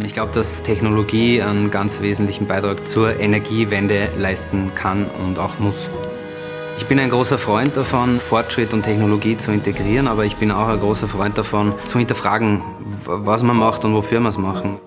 Ich glaube, dass Technologie einen ganz wesentlichen Beitrag zur Energiewende leisten kann und auch muss. Ich bin ein großer Freund davon, Fortschritt und Technologie zu integrieren, aber ich bin auch ein großer Freund davon, zu hinterfragen, was man macht und wofür man es machen.